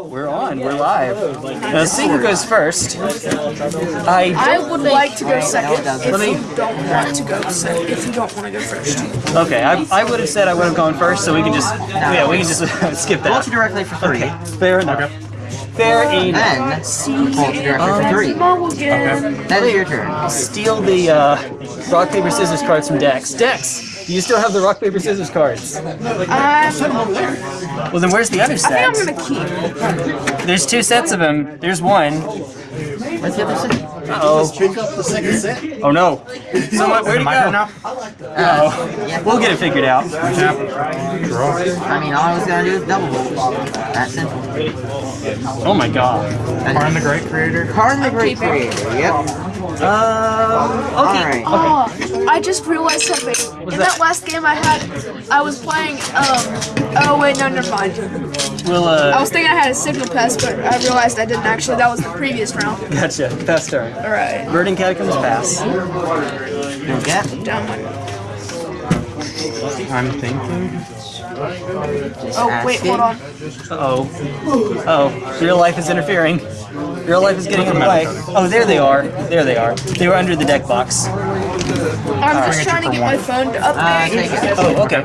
we're on. We're live. Now, seeing who goes first, I I would like to go second if me- you don't want to go second. If you don't want to go first. okay. I, I would have said I would have gone first, so we can just yeah we can just skip Pull that. you directly for three. Fair enough. Fair enough. Then pull you directly for three. Mom. Then it's your turn. Steal the uh, rock paper scissors cards from Dex. Dex, do you still have the rock paper scissors cards? I'm, Well, then where's the other set? I set? think I'm gonna keep. There's two sets of them. There's one. What's the other set? Uh-oh. Pick up the second set. Oh no. So what, where'd it My turn go? now? Uh, oh. We'll get it figured out. I mean, all I was gonna do is double. That's simple. Oh my god. Karn the Great Creator. Karn the Great Creator. Yep. Um, okay. Alright. Oh, I just realized something. In that last game I had, I was playing. Um. Oh wait, no, never mind. We'll, I uh, was thinking I had a signal pest, but I realized I didn't actually. That was the previous round. gotcha. Pass turn. All right. Burning Catacombs pass. Don't get. Down one. I'm thinking. Oh wait, hold on. Uh-oh. Oh, real life is interfering. Real life is getting in the way. Oh, there they are. There they are. They were under the deck box. I'm just trying to get my phone to Uh, update. take. Oh, okay.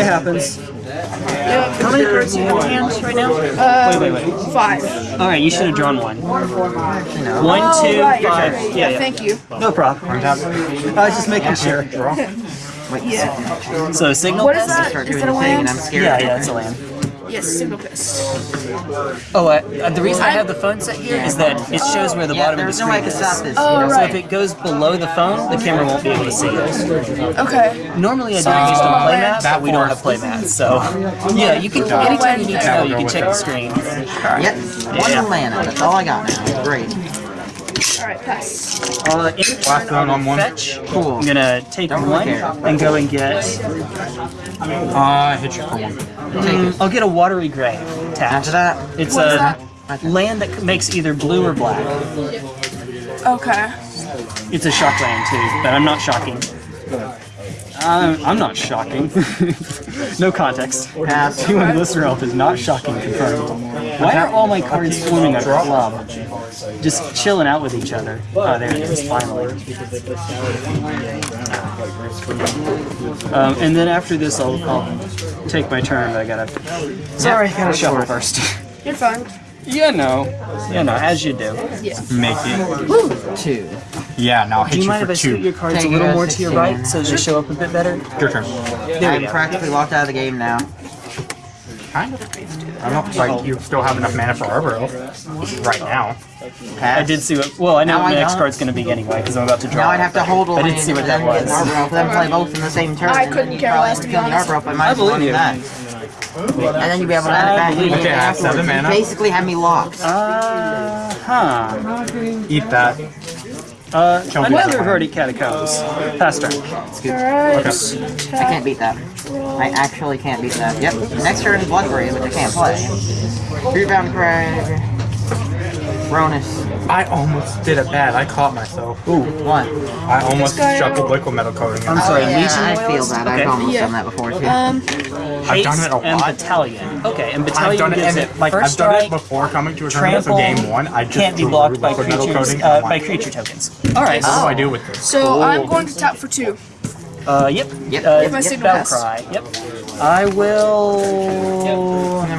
It happens. How many cards do you have in hand right now? wait, wait, wait. Five. Alright, you should have drawn one. No. One, Oh, two, right, five. right. Yeah, yeah. Thank you. No problem. I was just making sure. Wait, Yeah. So, signal What is pest? that? Start Is doing that a the thing, and I'm land? scared. Yeah, yeah, it's a land. Yes, signal pest. Oh, uh, uh, the reason I have the phone set here is that it shows where the Yeah, bottom of the there's no way I screen can is. stop this. Oh, you know? So if it goes below the phone, the camera won't be able to see it. Okay. Normally I do it based on playmat, that but we don't have playmat, so yeah, you can anytime you need to know, you can check the screen. Yep. One Yeah. mana. That's all I got now. Great. All right, pass. Uh, Last turn one on one. fetch, Cool. I'm gonna take Don't one care. and go and get. Uh, hit you for one. Take it. I'll get a watery grave. Tap. After that, It's What is a that? land that makes either blue or black. Okay. It's a shock land too, but I'm not shocking. I'm, I'm not shocking. no context. pass. Anyone listener help is not shocking confirmed. Why are all my cards forming a club? Just chilling out with each other. Oh, there it is, finally. Um, and then after this, I'll, I'll take my turn, but I gotta. Sorry, I gotta shuffle first. You're fine. You know. You know, as you do. Make it. Two. Yeah, now I'll Do hit you you mind for if I scoot your two. cards a little more to your right so they show up a bit better? Your turn. There I'm practically locked out of the game now. Kind of. I don't know, like, you still have enough mana for Arbor Elf right now. Pass. I did see what. Well, I know Now what my next card's going to be anyway because I'm about to draw. Now I'd have to hold I didn't see what that was. Arbor Elf, then play both in the same turn. I couldn't care less, have to be kill the honest. Arbor Elf, I might as well believe do you. that. And then you'd be able to add it back in Okay, I have afterwards. seven You mana. basically have me locked. Uh huh. Eat that. Uh, Kill another other Verdant Catacombs. Pass turn. All right. I can't beat that. I actually can't beat that. Yep. Next turn is Bloodgrave, which I can't play. Rebound Crag. Ronus. I almost did it bad. I caught myself. Ooh, one. I almost guy- shuffled liquimetal coating. I'm in. sorry, yeah, I feel that. Okay. I've almost Yeah. done that before too. Um. I've done it a lot. and. Battalion. Okay, and I've Battalion done it, gives it it, like I've first done it before coming to a tournament. So trample, game one, I just can't be blocked by liquid metal creatures, coating. uh, by creature tokens. All right. What do I do with this? So I'm going to tap for two. Uh, yep. Yep. Uh, If my yep, signal Battle cry. Yep. I will No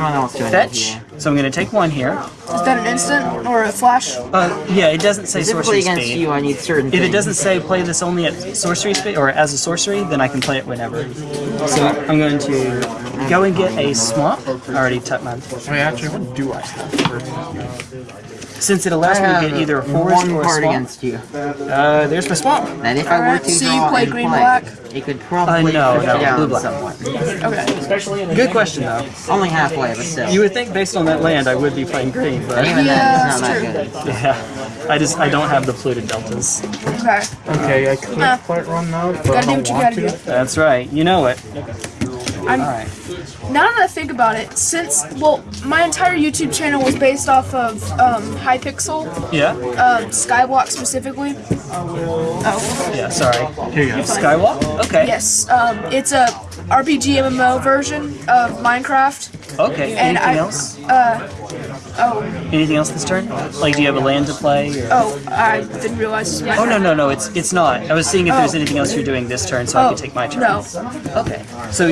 one else doing fetch. So I'm going to take one here. Is that an instant or a flash? Uh, yeah, it doesn't say Specifically sorcery against speed. you, I need certain If it doesn't say play this only at sorcery speed or as a sorcery, then I can play it whenever. So I'm going to go and get a swamp. I already took mine. Wait, actually, what do I have first? Since it I allows me to get either a forest one or a card swamp. against you. Uh, there's my swamp. And if I were Alright, to so you play green, play, black? it could probably Uh, no, push no, it down blue, black. somewhat. Okay. Good question though. Only halfway, but still. You would think based on that land I would be playing green, and but even Yeah, then, it's not that good. yeah, I just I don't have the polluted deltas. Okay. Okay, I could Nah. quite run those, but Gotta I do don't what you want gotta to. do. That's right. You know it. I'm, All right. Now that I think about it, since well, my entire YouTube channel was based off of um, Hypixel, Yeah. um, Skyblock specifically. Oh, Yeah. Sorry. Here you go. Skyblock. Okay. yes. Um, it's a RPG MMO version of Minecraft. Okay. And Anything I- else? Oh, Anything else this turn? Like, do you have a land to play? Or... oh, I didn't realize this Oh no no no! It's it's not. I was seeing if there's Oh. anything else you're doing this turn, so I Oh, could take my turn. no. Okay. So,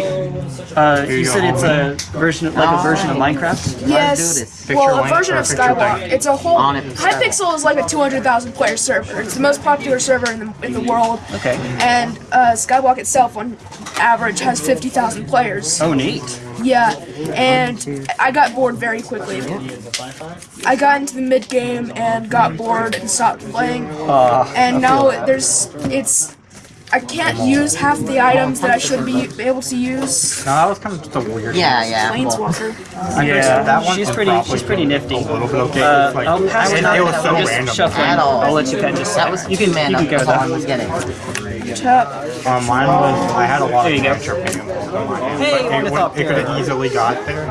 uh, you you said it's a version, of, like a version of Minecraft. Yes. Well, a version of picture Skyblock. It's a whole. Hypixel is like a 200,000 player server. It's the most popular server in the in the world. Okay. And uh, Skyblock itself, on average, has 50,000 players. Oh, neat. Yeah, and I got bored very quickly. I got into the mid game and got bored and stopped playing. Uh, And now there's it's I can't use half the items that I should be able to use. No, that was kind of just a weird. Yeah, yeah. Planeswalker. yeah, that one she's pretty. She's pretty nifty. A little bit okay. Uh, like, I'll pass it, it was so I'm just random. shuffling. At all. I'll let you kind of just. That was you can. two mana. You can go That's all I was getting. Tap. Uh, mine was. I had a lot of you go. cantrip in my hand. Hey, but it, would- it could have easily got there,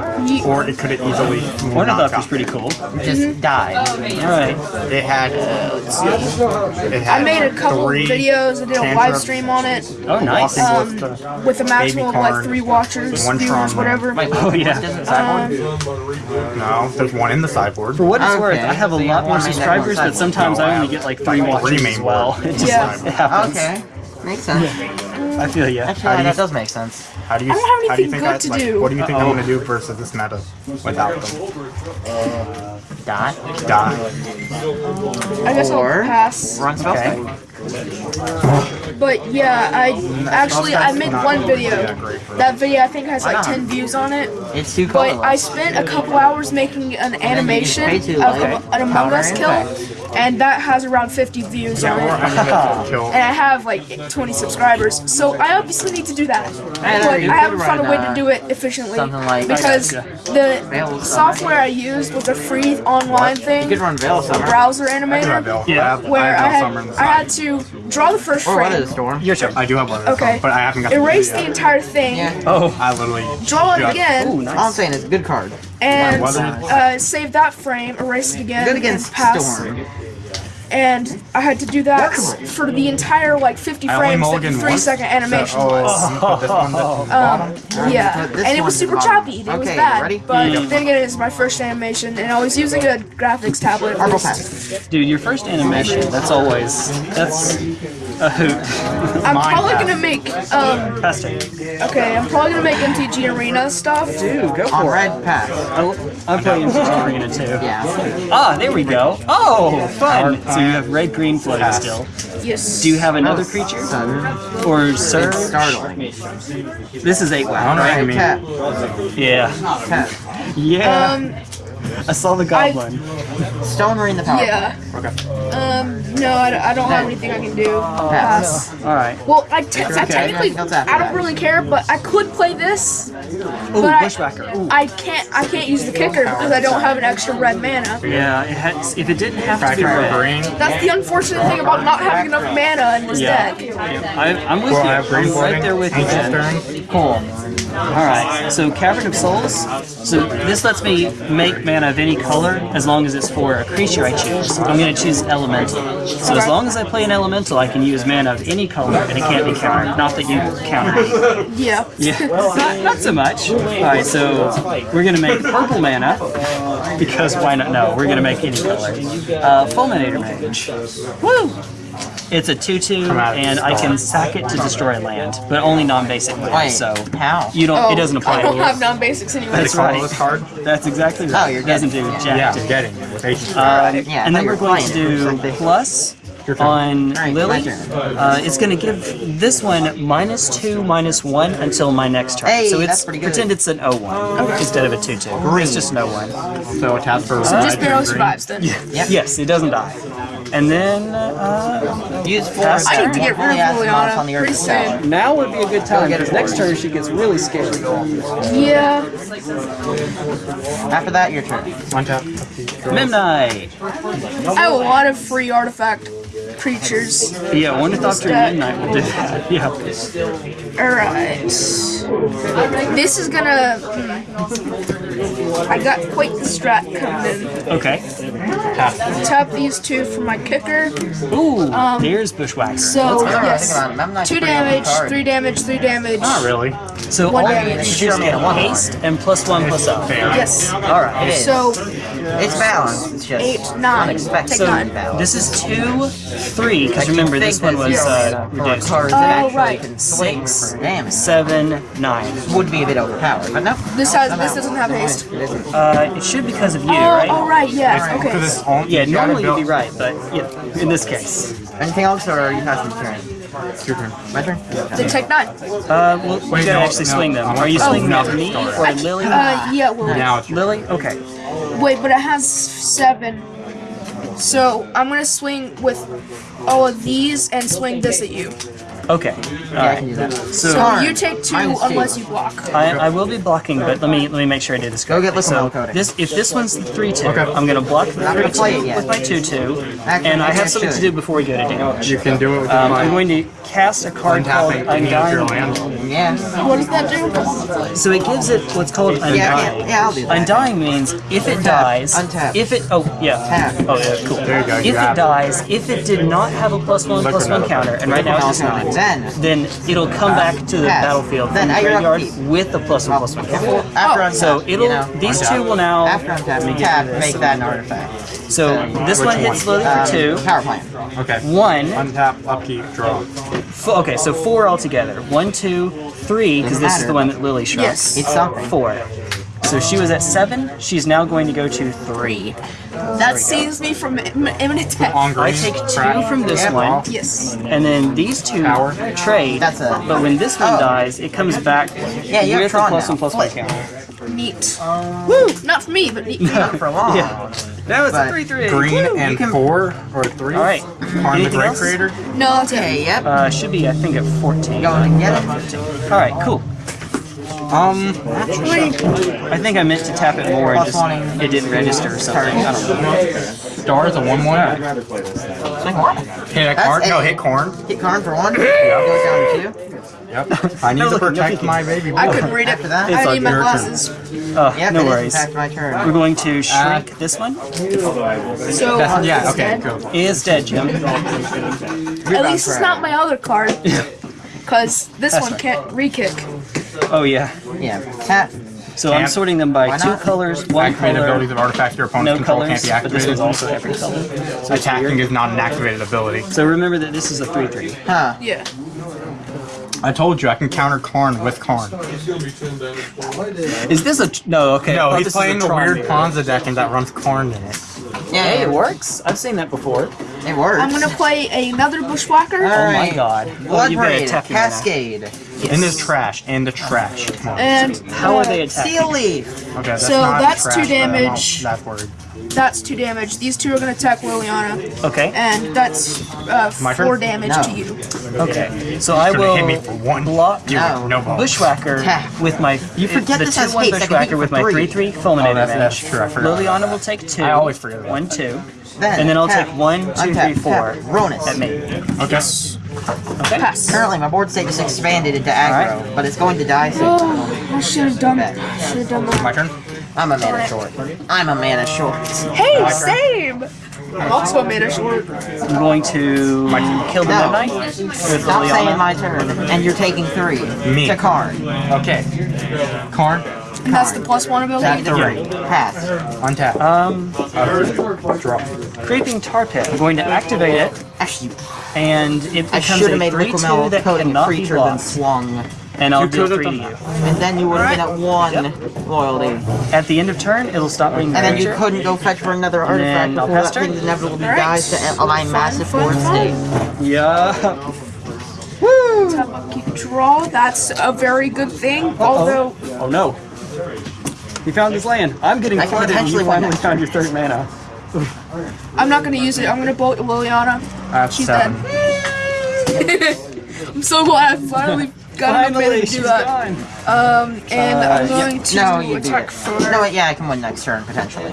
or it could have easily. not Ornithopter's got pretty there. cool. Just mm-hmm. died. Oh, All right. It had. Uh, it had I made a couple videos. I did a live stream on it Oh, nice. walking with um, the- with a maximum of like three watchers, one viewers, Tron whatever. Wait, Oh, yeah. Doesn't? No, there's one in the sideboard. For what it's Okay. worth, I have a So lot more one main deck, subscribers, but sometimes No, I I only get like three like watches three as well. It just Yeah. happens. Okay. Makes sense. I feel you. Actually, How do that does make sense. How do you? I don't have how do you anything think good I, to like, do. What do you think Uh-oh. I'm oh. gonna do versus this meta without them? Die. Dot. I guess I'll Or- pass. Run spell Okay. okay. But yeah, I actually I made one video. that great for That video I think has like 10 views on it. It's too But. I spent a couple hours making an animation of to, like, a- an Among Us kill, and that has around 50 views Yeah, on or it. I'm gonna kill. And I have like 20 subscribers, so I obviously need to do that. Hey, But I haven't found a way to do it efficiently like- because the software I used was a free online You could run Veil Summer. browser I animator, Veil. Yeah. I where I I have Veil Summer in had I had to draw the first Or Weather the. Storm. Your turn. I do have one of those, Okay. but I haven't got Erase to the do it yet. entire thing, Yeah. Oh. I literally draw it again, Ooh, All I'm nice. saying is good card. and uh, save that frame, erase it again, Good and against pass. Storm. And I had to do that for the entire like 50 I frames, mulligan 53 once. second oh, animation. So, oh, you put this one at. Um, yeah, this and it was super choppy. It was bad. ready? But Yeah. then again, it's my first animation, and I was using a graphics tablet. at Argo least. pass. Dude, your first animation, that's always, that's a hoot. I'm Mine probably pass. gonna make, um, Pass okay, I'm probably gonna make MTG Arena stuff. Dude, go On for it. red pass. I- I'm playing MTG Arena too. Yeah. Ah, there we go. Oh, fun. So you have red green floating Pass. still. Yes. Do you have another creature? Sun. Or Surge? Startling. This is 8 I wow, don't know what right? you mean. Yeah. Tap. Yeah. Um, I saw the goblin. Stone Marine the power. yeah. Okay. Um, no, I, don't- I don't have anything I can do. Pass. Alright. Well, I, te- I technically, That's after I don't really care, but I could play this. Ooh, But I, Bushwhacker. Ooh. I can't, I can't use the kicker because I don't have an extra red mana. Yeah, it has, if it didn't have to be Fracture red. green. That's the unfortunate thing about not having enough mana in this Yeah. deck. I, I'm with Well, you. I'm right there with you, Stern. Cool. Alright, so Cavern of Souls. So this lets me make mana of any color as long as it's for a creature I choose. I'm going to choose Elemental. So as long as I play an Elemental, I can use mana of any color and it can't be countered. Not that you counter me. Yeah. Yeah, not, not so much. Alright, so we're going to make purple mana. Because why not? No, we're going to make any color. Uh, Fulminator Mage. Woo! It's a 2-2, out of and I can sack it to destroy land, but only non-basic land. Wait, So how? you don't. Oh, it doesn't apply I don't have non-basics anyway. That's right. this card? That's exactly right. Oh, you're it doesn't do getting jack. Yeah, to I'm getting it with. Um, Yeah, and then we're were going to do It's like they- plus on Alright, Lily. Uh, it's going to give this one minus two, minus one until my next turn. Hey, so it's pretty pretend it's an 0-1 instead of a 2-2. It's just an 0-1. So it has for So just green, barely survives then. Yep. Yes, it doesn't die. And then uh, Use four. I need to get rid Only of ask mouse on the pretty Earth Tower. soon. now would be a good time because next turn she gets really scared. Yeah. After that, your turn. One tap. Memnite. I have a lot of free artifact creatures. Yeah, Ornithopter Stack. Memnite will do that. Yeah. Alright. This is gonna. I got quite the strat coming in. Okay. tap these two for my kicker. Ooh, um, there's Bushwhacker. So That's what I was yes, thinking about. I'm not two pretty damage, three damage, three damage. Not really. so one all you damage. need to do is made a get one haste and plus one plus up. Yes. All It right. is. So it's balanced. It's just eight, nine. unexpected. So nine. this is two, three. Because I remember think this one that was zero uh, mana for a reduced. Oh, actually right. can swing Six. for damage Seven, nine. would be a bit overpowered, but no. This has this doesn't have haste. It isn't. Uh, it should because of you, Oh, right? all right. Yes. Because Okay. it's on. Yeah, you gotta normally you'd be build- right, but yeah, in this case. Anything else, or are you passing the turn? It's your turn. My turn? Then take nine. Uh, well, you Wait, gotta no, actually no, swing them. I want Are you to swinging swing at me or Lily? Uh, yeah. Well, Now it's your Lily? Okay. Wait, but it has seven. So I'm gonna swing with all of these and swing this at you. Okay. Yeah, I can do that. So So you take two Minus unless you block. I, I will be blocking, but let me let me make sure I do this Go get correctly. So Coding. this if this one's the three two, Okay. I'm gonna block the three gonna play it two with my two two, Actually, and I have something to do before we go to damage. You can do it. With um, I'm going to cast a card called untapping any of your Undying. Yeah. What does that do? So it gives it what's called Yeah, yeah, Undying. yeah, I'll do that. Undying means if it dies, Untap. if it oh yeah, Tap. oh yeah, cool. There you go, If you it dies, if it did not have a plus one plus one counter, and right now it's just nine, Then, then it'll come back to the Pass. battlefield Then from the your graveyard with the plus one plus one counter. before, after untap, So it'll you know, these untap. two will now after untap, let tap, rid make that an artifact. So this one one? hits slowly Um, for two. Power plant. Okay. One, Untap, upkeep, draw. okay, so four altogether. One, two, three, because this is the one that Lily shrunk. Yes. It's something. Four. So she was at seven. She's now going to go to three. That saves me from im- imminent death. On. I take two crack. from this Yeah, one, Yes. and then these two Power. trade. That's a- But when this one Oh. dies, it comes back Yeah, you have with a Tron plus now. one plus one counter. Neat. Woo! Not for me, but neat. Not for long. Yeah. Now it's But a three three. Green and can- four or three. All right. Karn the Anything Great else? Creator. No, that's Okay, yep. Uh, should be I think at fourteen. Going to get it. All right, cool. Um, Actually, I think I meant to tap it more and just it didn't register or something. I don't know. stars a one one. Swing one. Hit a That's card. No, hit Karn. Hit Karn for one. Goes down to two. Yep. I need No to protect my baby boy. I couldn't read it. After that, I all need my your glasses. Uh, Yep, no worries. in fact my We're going to shrink this one. So Yeah. Okay. dead. Go. Is dead, Jim. At least it's not my other card. Because this That's one right. can't re-kick. Oh yeah. Yeah. Tap. So I'm sorting them by Why two not? colors, one Activated abilities of artifacts your opponent's no control colors, can't be but this activated. one's also every color. So Attacking is not an activated ability. So remember that this is a three-three. Huh. Yeah. I told you I can counter Karn with Karn. Is this a tr- no? Okay. No, thought he's this a playing the weird move. Ponza deck and that runs Karn in it. Yeah, Hey, it it works. I've seen that before. It works. I'm gonna play another bushwhacker. Oh my god. Well, Blood you better Parade, attack me now. Cascade, In this trash, in the trash. And How are uh, they attacking? Steel Leaf. Okay, that's so not that's trash, two but I'm not damage. That word. that's two damage. These two are gonna attack Liliana. Okay. And that's uh, My turn? four damage No. to you. Okay. So I will hit me for one. block Dude, No. no. Bushwhacker Tap. with my You forget the this two has one haste. I can hit Bushwhacker with for my three. three three fulminating Oh, that's- damage. that's true, I forgot Liliana about will take two. I always forget about one that. two. Then And then I'll tap. take one, two, Untap, three, four tap. Ronus. at me. Okay. Okay. Pass. Currently, my board state just expanded into aggro, Alright. but it's going to die soon. Oh, I should have done it. Should have done My turn. I'm a mana short. I'm a mana short. Hey, same. I'm also a mana short. I'm going to kill the No. Memnite with Stop saying Liliana. my turn, and you're taking three. Me. To Karn. Okay. Karn. And that's the plus one Tap ability. three. Pass. Untap. Um, Uh, draw. Creeping Tar Pit. I'm going to activate it, Actually, and it I becomes should have made 3 Liquid 2 that coding cannot be creature than blocked. swung. And I'll You deal could've 3 to you. And then you would have been at one loyalty. At the end of turn, it'll stop being And then you couldn't go fetch for another artifact then I'll before pass that turn. thing inevitably Alright. dies to align massive fun, board state. Yeah. Tap upkeep draw. That's a very good thing. Although Oh no. He found his land. I'm getting flooded and you finally next found your third mana. I'm not gonna use it. I'm gonna bolt Liliana. I have She's seven. dead. I'm so glad I finally got enough mana Finally, to she's do that. gone. Um, and Uh, I'm going to No, you beat attack it. for. No, yeah, I can win next turn, potentially.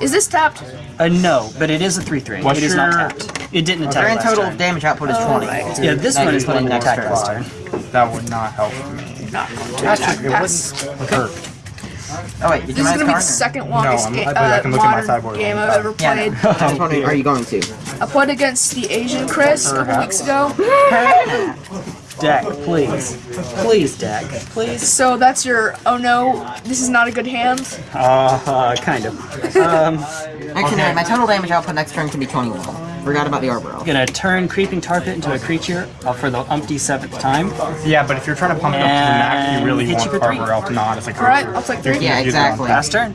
Is this tapped? Uh, no, but it is a 3-3. What's it is not tapped. It didn't attack Grand total turn. damage output is 20. Yeah, this Now one is put the one that next last turn. turn. That would not help me. Not going to Actually, attack. it Pass. Hurt. Oh wait, This is gonna be the second longest I'm- ga- I believe I uh, can look at my modern game I've ever Yeah, played. no. I was wondering, are you going to? I played against the Asian Chris a couple weeks ago. Dak, please. Please, Dak. Please. So that's your. Oh no, this is not a good hand. Uh, uh kind of. Um, Actually, no, my total damage output next turn can be 21. Forgot about the Arbor Elf. gonna turn Creeping Tar Pit into a creature uh, for the umpty seventh time. Yeah, but if you're trying to pump it up to the max, you really hit you want for three. Arbor Elf not as a creature. Alright, I'll take three. Yeah, exactly. Last turn.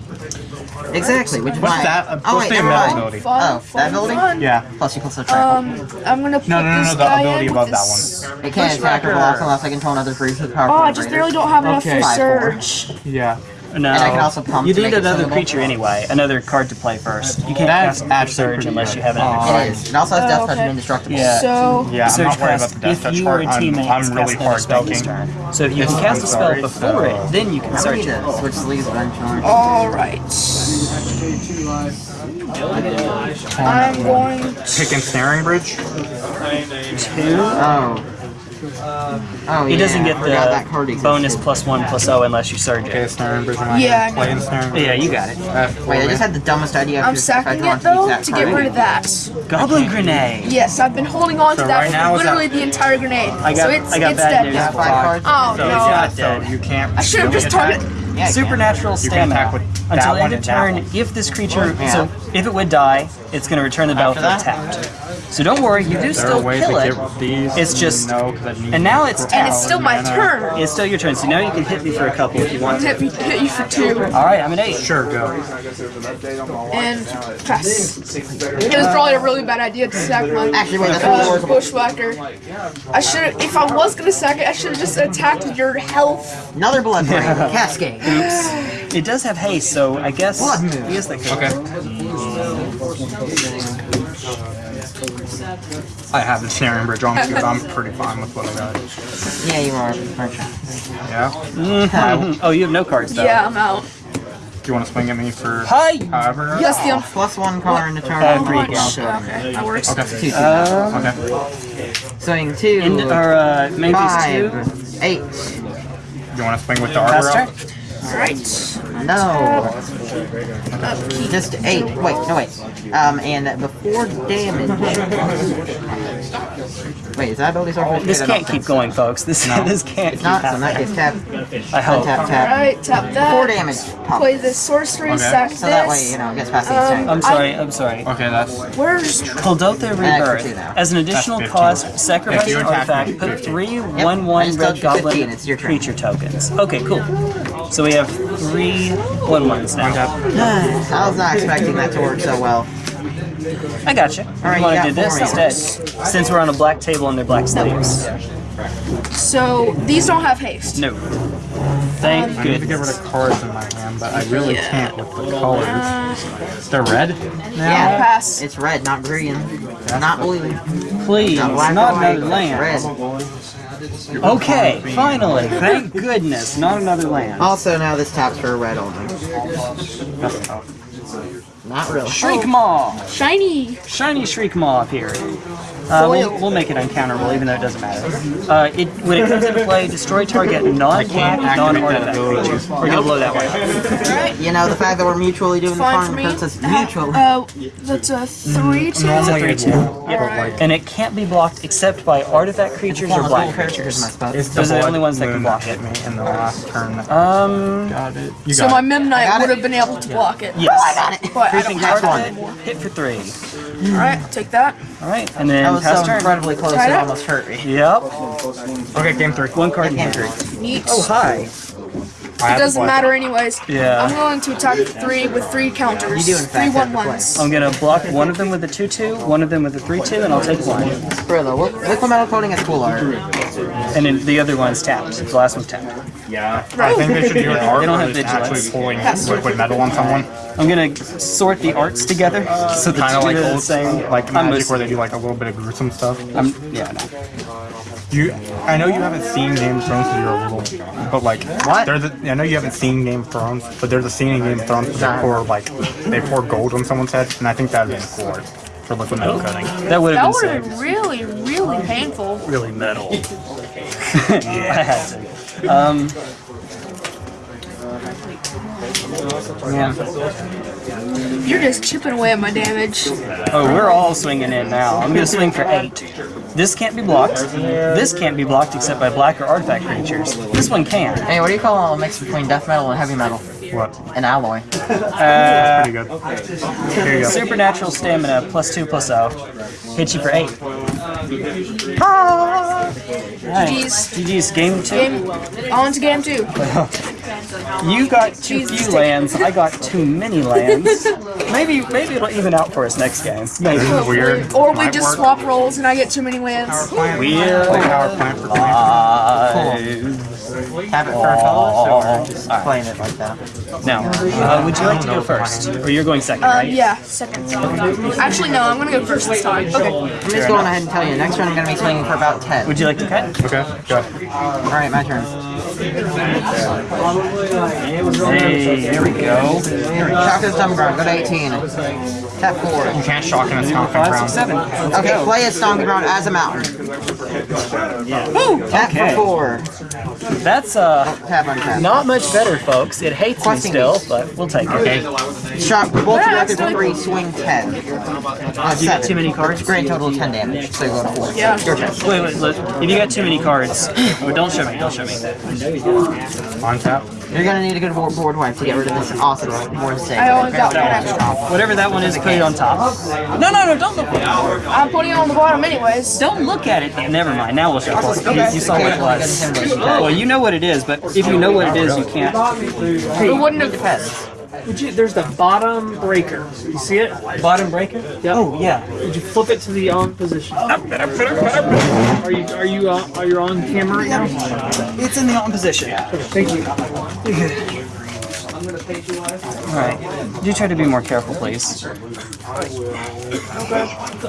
Exactly, which is What's why... that? Uh, Oh wait, the never mind. ability? Fun, Oh, fun, that ability? fun. Yeah. Plus you plus the track. Um, I'm gonna put No, no, no, this no, the ability above that one. it can't attack or block unless I control another creature with power Oh, I just barely don't have enough Okay. for Surge. Yeah. No. I can also pump You to need make another singable. creature anyway. Another card to play first. You can't That's cast for Surge unless good. you have another Aw. Oh, card. It is. It also has Oh, Death Touch okay. and Indestructible. Yeah. So, Yeah, I'm Surge not worried about the death if touch you part. or a I'm, I'm has really cast hard spell this dunking. turn. So if you can cast a spell sorry, before so- it, then you can I search need it. to switch sleeves eventually. alright. I'm going to. Pick Ensnaring Bridge. Two. Oh. Oh, He yeah, doesn't get forgot that the bonus plus one plus O unless you surge Okay, it. snaring bridge Yeah, Play know. Yeah, you got it. Uh, Wait, I just had the dumbest idea. I'm because if I sacking it though that to get rid of that. Goblin grenade. Yes, I've been holding on to So that right for literally the entire grenade. I got- so it's, I got it's bad dead news. Yeah, now. five cards. Oh So no. So you can't. I should have just attack. targeted. Yeah, I can. Supernatural You can stamina. attack with Until end of turn, if this creature, Yeah. so if it would die, it's going to return the After battlefield that? tapped. So don't worry, you do There still kill to it. get these. It's just- no, 'cause I need And now it's And it's still my turn. It's still your turn, so now you can hit me for a couple if you want to. Hit me, hit you for two, All right, I'm an eight. Sure, go. and pass. It was probably a really bad idea to sack my Actually, wait, uh, bushwhacker. I should have, if I was gonna sack it, I should have just attacked your health. Another Bloodbraid. Cascade. It does have haste, so I guess. Blood move. I guess that could. Okay. I have the snaring bridge on too, but I'm pretty fine with what I got. Yeah, you are. aren't you? Yeah. Oh, you have no cards though. Yeah, I'm out. Do you want to swing at me for Hi. however? Yes, the un- Plus one color in the turn. Uh, free Oh, again. okay, that works. Okay. Two, two. okay. Swing two. In, or uh, maybe two. five. Eight. You want to swing with the arbor? Pass turn. Elf? Alright. No. Just eight. Wait, no wait. Um, and before damage. Wait, is that ability sort This can't keep going, folks. This this can't keep Not, so in that happening. tap. I hope. Tap, tap. Alright, tap that. Four damage. Pop. Play this sorcery, Okay. sack So that way, you know, it gets past the Um, attack. I'm sorry. I'm sorry. Okay, that's Where's Kuldotha extra two Rebirth. As an additional cost, sacrifice an artifact, put 15. three I 1 1 red told you 15, goblin it's creature tokens. Okay, cool. So we have three 1 1s now. I was not expecting that to work so well. I gotcha. right, you want you to do this instead? Since we're on a black table and they're black sleeves. so these don't have haste. No. Thank um, I need to get rid of cards in my hand, but I really Yeah. can't with the colors. Uh, they're red? Yeah, Pass. It's red, not green. Not blue. Please, Not black not or white. another land. Red. Okay, finally. Thank goodness, not another land. Also, now this taps for a red only. Not really. Shriek Maw! Shiny. Shiny Shriek Maw up here. Uh, we'll, we'll, make it uncounterable, even though it doesn't matter. Uh, it, when it comes into play, destroy target non-black, non-artifact creature. We're gonna blow that one up. You know, the fact that we're mutually doing the farm uh, mutually. Uh, that's a 3-2? Mm, that's a 3-2. Yep. Right. And it can't be blocked except by artifact creatures or black creatures. Those are the only ones that can block it. me in the last turn. Um, got it. You so my Memnite would have been able to block it. Yes. Oh, I got it. But I don't have it. Hit for 3. All right, take that. All right, and then that was uh, so turn. incredibly close. It almost hurt me. Yep. Okay, game three. One card. Game three. Neat. Oh hi. I have It doesn't play. matter anyways. Yeah. I'm going to attack three with three counters. You do, in three fact, have one to play. ones. I'm gonna block one of them with a 2-2, one of them with a 3-2, and I'll take one. Brillo, liquimetal coating is cool art. And then the other one's tapped. The last one's tapped. Yeah. I think they should do an art They don't have it's actually vigilance. pulling liquid metal on someone. I'm gonna sort the arts together so the Kind of like are the old, same. like I'm Magic where they do like a little bit of gruesome stuff. I'm, yeah, no. You, I know you haven't seen Game of Thrones because you're a little, but like, What? There's I know you haven't seen Game of Thrones, but there's a scene in Game of Thrones where they pour like, they pour gold on someone's head, and I think that'd been cool art for liquid metal oh. cutting. That would have been sick. been really, really painful. Really metal. I had um, to. Um, You're just chipping away at my damage. Oh, we're all swinging in now. I'm gonna swing for eight. This can't be blocked. This can't be blocked except by black or artifact creatures. This one can. Hey, what do you call a mix between death metal and heavy metal? What? An alloy. Uh, Pretty good. Here you go. supernatural stamina plus two plus O. Hit you for eight. GG's. GG's game two. Game, on to game two. You got too few lands. I got too many lands. Maybe maybe it'll even out for us next game. Maybe. This is weird. Or we just swap roles and I get too many lands. Plant. Weird. Play power plant for plant. Have it for a color, or just playing it like that? Now, uh, would you like to go first, or you're going second, Uh, right? yeah, second. Actually, no, I'm gonna go first this time. Okay. I'm just going ahead and tell you, next round I'm going to be swinging for about 10. Would you like to cut? Okay, go. Alright, my turn. Hey, there we go. Shock this dumb ground, go to 18. Tap 4. You can't shock in a stomping Five, ground. six, seven. Let's Okay, go. play a stomping ground as a mountain. Tap Okay. for 4. That's uh Tap untap. not much better, folks. It hates me still, beast. but we'll take it. Okay. Shock, both Yeah, directed for 3, swing 10. Uh, You got too many cards. Grand total of 10 damage, so you go to 4. Yeah. Your turn. Wait, wait, look. If you got too many cards, oh, don't show me. Don't show me. On tap. You're going to need a good board, board wipe to get rid of this awesome board save. I only got one. Whatever that one is, put it on top. No, no, no! Don't look. I'm putting it on the bottom anyways. Don't look at it. Never mind. Now we'll show. You, you saw what it was. It Well, you know what it is, but if you know what it is, you can't. It wouldn't have. depends. Would you, there's the bottom breaker. You see it? Bottom breaker. Yep. Oh yeah. Would you flip it to the on position? Are you are you uh, are you on camera right now? It's in the on position. Thank you. Alright. Do try to be more careful, please.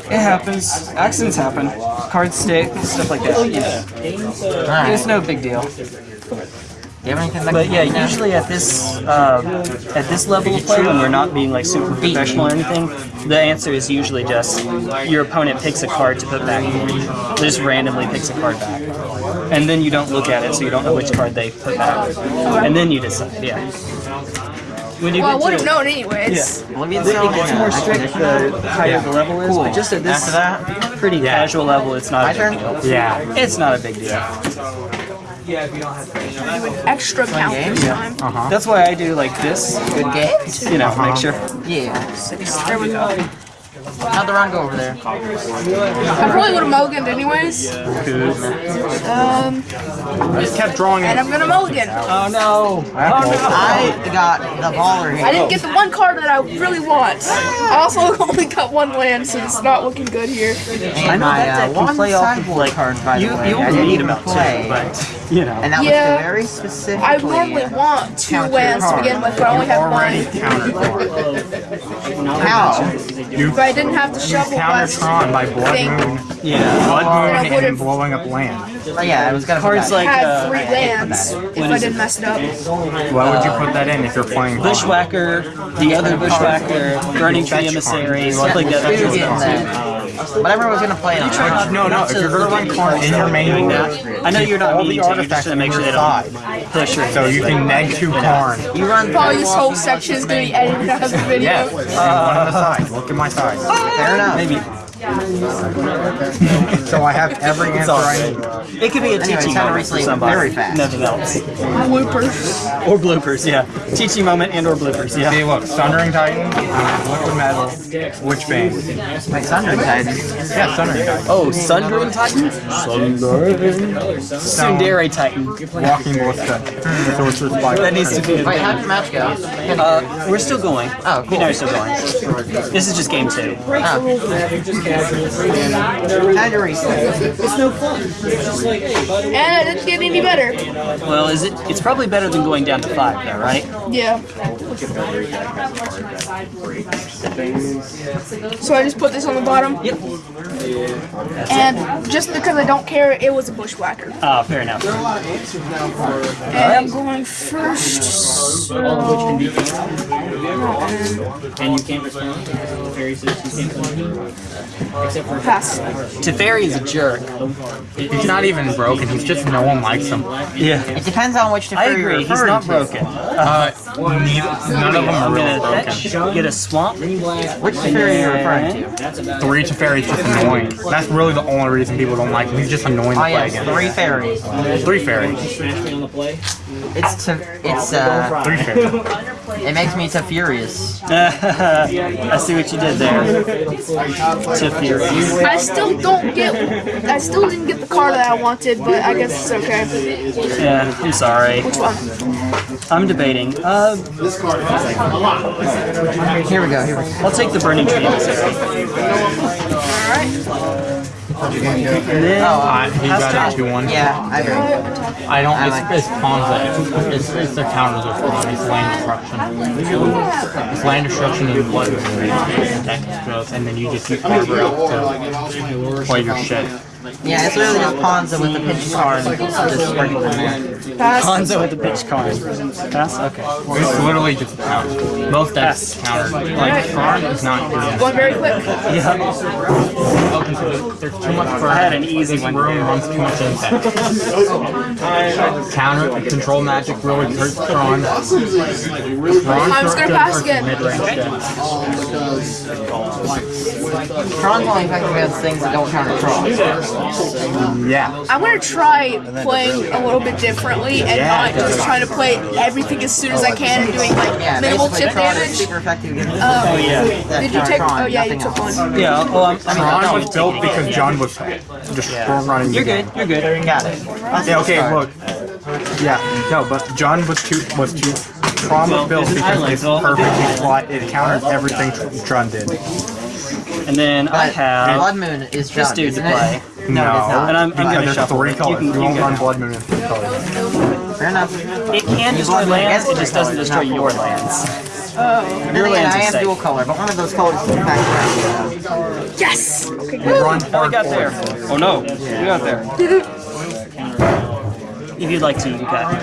It happens. Accidents happen. Cards stick, stuff like that. You know. It's no big deal. Do you have anything that But can yeah, help me now? usually at this uh, at this level of play, when we're not being like super professional or anything, the answer is usually just your opponent picks a card to put back. They just randomly picks a card back, and then you don't look at it, so you don't know which card they put back, and then you decide. Yeah. When you Well, I would have to- known anyways. Oblivion It gets yeah, more strict the higher the level is, but just at this After that, pretty casual level, it's not My a big turn? deal. Yeah. It's not a big deal. Extra count this time. That's why I do like this, good game. you know, make uh-huh. sure. Yeah. There we go. How'd the round go over there? I probably would have mulliganed anyways. Um, I Just kept drawing it, and it. I'm gonna mulligan. Oh no! I got the baller here. I didn't get the one card that I really want. I also only got one land, so it's not looking good here. I know my, that uh, deck can one play off of sideboard like card, by the way. you I only need even about play. two, but you know. And that Yeah. was very specific. I normally want two lands to begin with, but I only have one. countered How? If I didn't have the shovel counter Tron by Blood thing. Moon. Yeah. Blood I Moon and blowing up land. Oh, yeah, I was gonna Cards like had uh, three lands if I didn't mess it up. Why would you put that in if you're playing Bushwhacker, the other Bushwhacker, Burning Tree Emissary, stuff like that. Two That's. Whatever was gonna play on. it. No, no, if you're gonna run Karn in your main deck, I know you're not all meaning the to, you're artifacts just gonna make sure they your don't side. push or So you can neg two Karn. You run Probably this whole section is gonna be edited out of the video. Yeah, and one on the side. Look at my side. Fair enough. Maybe. So I have every answer I need. It could be a Anyway, teaching moment for somebody. very fast. Nothing else. Bloopers. Or bloopers, yeah. Teaching moment and or bloopers, yeah. See, look, Sundering Titan, Liquid Metal, Witchbane. Wait, Sundering Titan. Yeah, Sundering Titan. Oh, Sundering Titan? Sundering. Sundere Titan. Walking Ballista. Sorcerer's Spike. That needs to be. Wait, how did the match go? Uh, we're still going. Oh, We cool. know we're still going. This is just game two. Oh. How'd you reset? And it didn't get any better. Well, is it? It's probably better than going down to five, though, right? Yeah. So I just put this on the bottom. Yep. And just because I don't care, it was a bushwhacker. Ah, fair enough. And I'm going first. So And you can't respond. Teferi says you can't respond. Except for Pass. Teferi is a jerk. He's not even broken. He's just no one likes him. Yeah. It depends on which I Teferi you're agree, he's not broken. Uh, none of them are I'm really broken. Fetch, get a swamp. Which Teferi are you referring to? that's Three Teferi is just annoying. That's really the only reason people don't like him. He's just annoying to Oh play yes, against. three fairies. Three fairies. smash me on the play. It's to, it's uh, Three fairies. it makes me to furious. I see what you did there. Teferi. I still don't get. I still didn't get the car that I wanted, but I guess it's okay. Yeah, I'm sorry. Which one? I'm debating. Uh, Here we go. Here we go. I'll take the burning tree. Alright. And then, Uh, he got a 2 1. Yeah, I agree. I don't. I like- It's, it's pawns. It's, it's the counters of pawn. It's land destruction. It's land destruction and blood. Attack and then you just use Carver out to play your shit. Yeah, it's literally just Ponza with a pitch card and just spreading from there. With the pitch card. Pass? Okay. It's literally just a counter. Most decks counter. Like, Karn is not good. One very quick. Yeah. Open to There's too much for I had an easy one. room runs too much impact. Counter control magic really hurts Tron. I'm just gonna pass again. Mid-range. Tron's only effective against things that don't counter Tron. Yeah. I'm gonna try playing a little bit differently and not just trying to play everything as soon as I can and doing like Yeah, minimal chip damage. super effective against Oh, yeah. Did you take? Oh yeah, you took one. Yeah, Well, um, I'm, I'm Tron was built because John was just strong running. You're good, you're good. Got it. Yeah, okay, look. Yeah, no, but John was too was too Tron was built because it's perfectly slot. It counters everything Tr- Tron did. And then I But have Blood Moon is this John, dude to play. No, it is not. And I'm, I'm gonna shuffle. three it. colors. You You, can, you won't run. Blood Moon in three colors. Fair enough. It can destroy Blood Moon lands, it just three doesn't destroy your four. lands. Oh. Your lands I are am safe. dual color, but one of those colors is back around. Yes. Okay, You good. run How we hard got there? Oh no, we got there. If you'd like to, you can.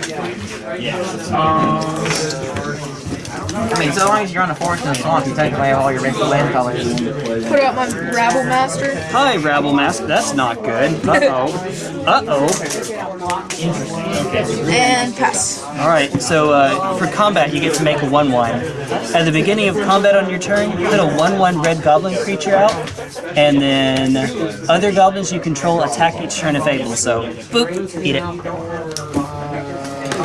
I mean, so long as you're on the forest and the swamp, you take away all your basic land colors. Put out my Rabble Master. Hi, Rabble Master. That's not good. Uh oh. Uh oh. And pass. Alright, so uh, for combat, you get to make a 1 1. At the beginning of combat on your turn, put a 1 1 red goblin creature out, and then other goblins you control attack each turn if able. So, boop, eat it.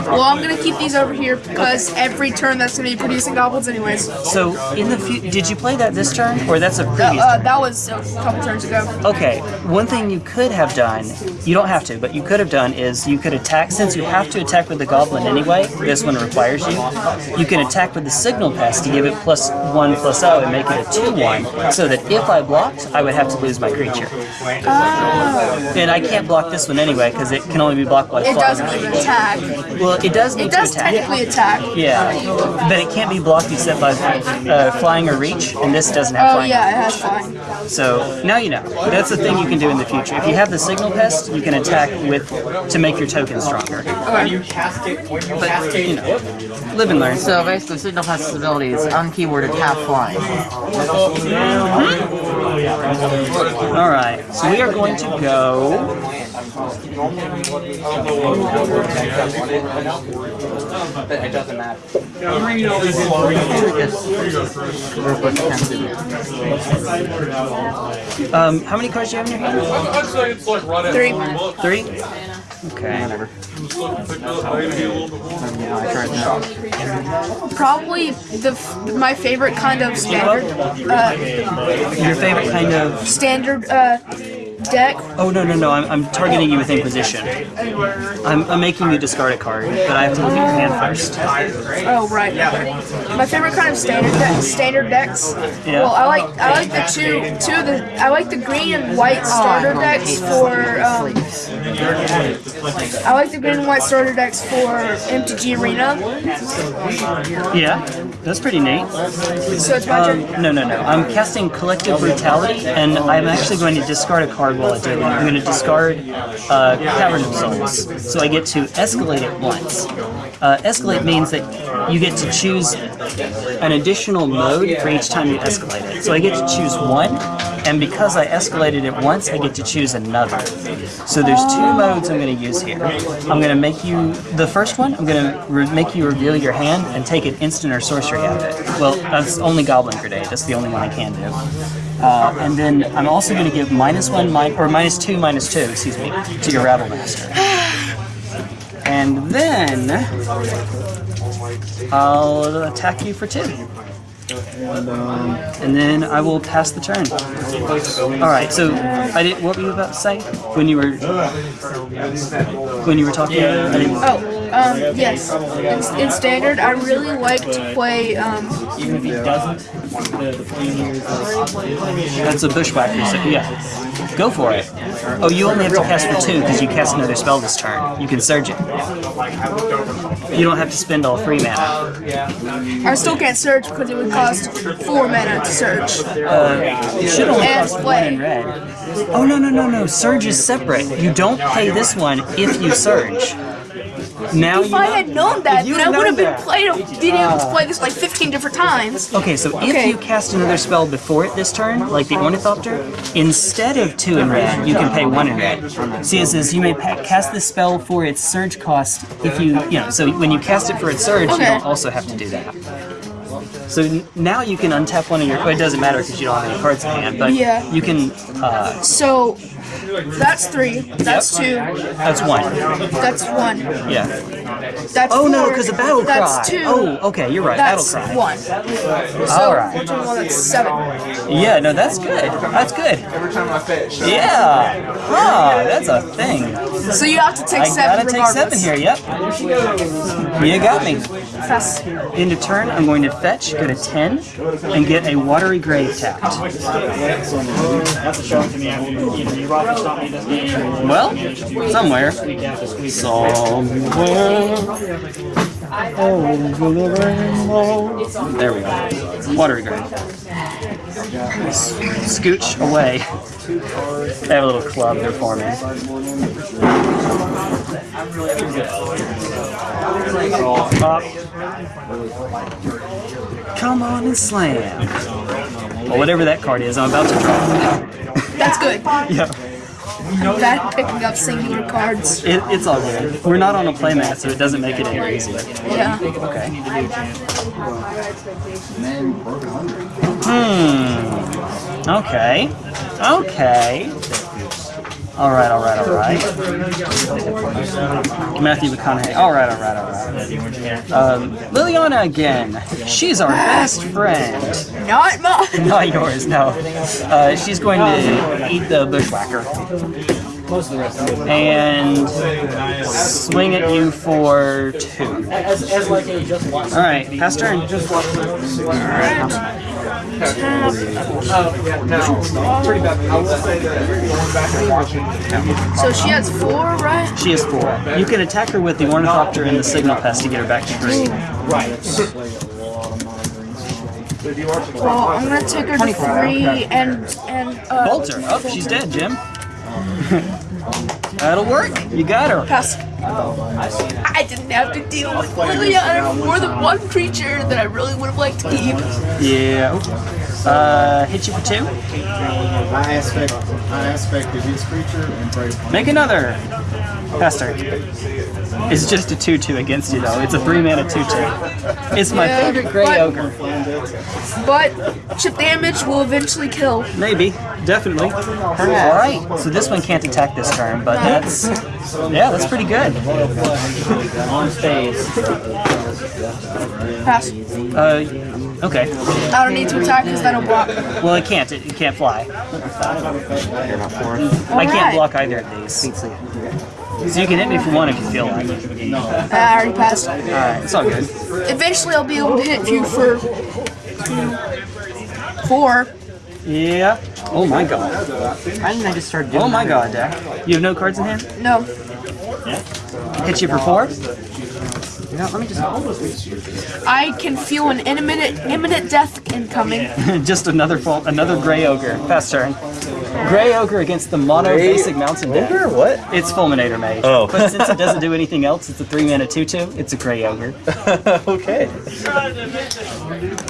Well, I'm gonna keep these over here because every turn that's gonna be producing goblins anyways. Uh, So, in the fu- did you play that this turn, or that's a previous uh, turn? that was a couple turns ago. Okay, one thing you could have done, you don't have to, but you could have done is you could attack, since you have to attack with the goblin anyway, this one requires you, you can attack with the signal pest to give it plus 1 plus 0 and make it a 2 1, so that if I blocked, I would have to lose my creature. Oh. And I can't block this one anyway, because it can only be blocked by It doesn't even attack. Well, it does need It does to attack. technically attack. Yeah, but it can't be blocked except by uh, flying or reach, and this doesn't have Oh flying. yeah, it has flying. So now you know. That's the thing you can do in the future. If you have the signal pest, you can attack with to make your token stronger. Okay. But you know, live and learn. So basically, Signal Pest's ability is unkeyworded half flying. All right, so we are going to go. It doesn't matter. Um, how many cards do you have in your hand? Three. Three. Okay. Whatever. Yeah, I tried that. Probably the f- my favorite kind of standard uh, Your favorite kind of? standard uh, deck. Oh no no no! I'm, I'm targeting you with Inquisition. I'm, I'm making you discard a card, but I have to look at your hand first. Oh right. okay. My favorite kind of standard deck, standard decks. Yeah. Well, I like I like the two two of the I like the green and white starter decks for um, I like the green and white starter decks for MTG Arena. Yeah, that's pretty neat. So it's my. Um, no, no, no. I'm casting Collective Brutality, and I'm actually going to discard a card while I do it. I'm going to discard uh, Cavern of Souls, so I get to escalate it once. Uh, escalate means that you get to choose an additional mode for each time you escalate it. So I get to choose one, and because I escalated it once, I get to choose another. So there's two modes I'm going to use here. I'm going to make you the first one. I'm going to make you reveal your hand and take an instant or sorcery out of it. Well, that's only Goblin Grenade. That's the only one I can do. Uh, and then I'm also going to give minus one, or minus two, minus two, excuse me, to your Rabble Master. And then I'll attack you for two. Um, and then I will pass the turn. All right. So I did. What were you about to say when you were when you were talking? I didn't, Oh, um, yes. In, in standard, I really like to play. Um, Even if he doesn't, the, the plane here is like, that's a bushwhacker. So yeah, go for it. Oh, you only have to cast for two because you cast another spell this turn. You can surge it. You don't have to spend all three mana. I still can't surge because it would cost four mana to search. It should only And cost one play. in red. Oh no no no no! Surge is separate. You don't pay this one if you surge. Now If you I know- had known that, you then I would have been that. played, been able to play this like 15 different times. Okay, so if you cast another spell before it this turn, like the Ornithopter, instead of two in red, you can pay one in red. See, it says you may pa- cast this spell for its surge cost if you, you know, so when you cast it for its surge, you Okay. don't also have to do that. So now you can untap one of your. Well, it doesn't matter because you don't have any cards in hand, but Yeah. you can. Uh, So that's three. That's two. that's one. That's one. Yeah. That's Oh no, because the battle cry. That's two. Oh, okay, you're right. That's battle cry. one. So All right. we're doing one that's seven. Yeah, no, that's good. That's good. Every time I fetch. Yeah. Huh, that's a thing. So you have to take I seven gotta take regardless. seven here. Yep. You got me. Fast. End of turn, I'm going to fetch, go to 10, and get a watery grave tapped. that's a shock to me. I mean, either you rock or stop me this game. Well, somewhere. Week after week. There we go. Watery grave. Scooch away. They have a little club they're forming. Pop. Come on and slam. Well, whatever that card is, I'm about to draw. That's good. Yeah. Bad picking up singular cards. It, it's all good. We're not on a playmat, so it doesn't make it any easier. Yeah. Okay. Hmm. Okay. Okay. All right, all right, all right. Matthew McConaughey. All right, all right, all right. Um, Liliana again. She's our best friend. Not mine. Not yours, no. Uh, she's going to eat the bushwhacker Most the rest of it. and swing at you for two. As, as like a just watch. All right, pass turn. Just watch. So she has four, right? She has four. You can attack her with the Ornithopter and the Signal Pest to get her back to green. Right. Well, I'm gonna take her to three and and uh, Bolt her. Oh, she's dead, Jim. That'll work. You got her. pass. I didn't have to deal with Liliana more than one creature that I really would have liked to keep. Yeah. Uh, hit you for two. I aspect, I aspected his creature and Prey Upon Make another. Pass turn. It's just a 2-2 against you, though. It's a 3 mana 2-2. It's my Yeah, favorite Grey but- Ogre. But chip damage will eventually kill. Maybe. Definitely. Alright, so this one can't attack this turn, but that's... Yeah, that's pretty good. On phase. Pass. Uh, okay. I don't need to attack because that'll block. Well, it can't. It, it can't fly. You're not four. I can't Alright. block either of these. So you can hit me for one if you feel like it. I already passed. Alright, it's all good. Eventually, I'll be able to hit you for four. Yeah. Oh my god. Why didn't I just start doing Oh my that? god, Dak. You have no cards in hand? No. Hit you for four? You know, let me just. I can feel an imminent imminent death incoming. Just another full, another gray ogre. Fast turn. Gray ogre against the mono basic mountain deck. Ogre? What? It's Fulminator Mage. Oh. But since it doesn't do anything else, it's a 3 mana 2 2. It's a Grey Ogre. okay.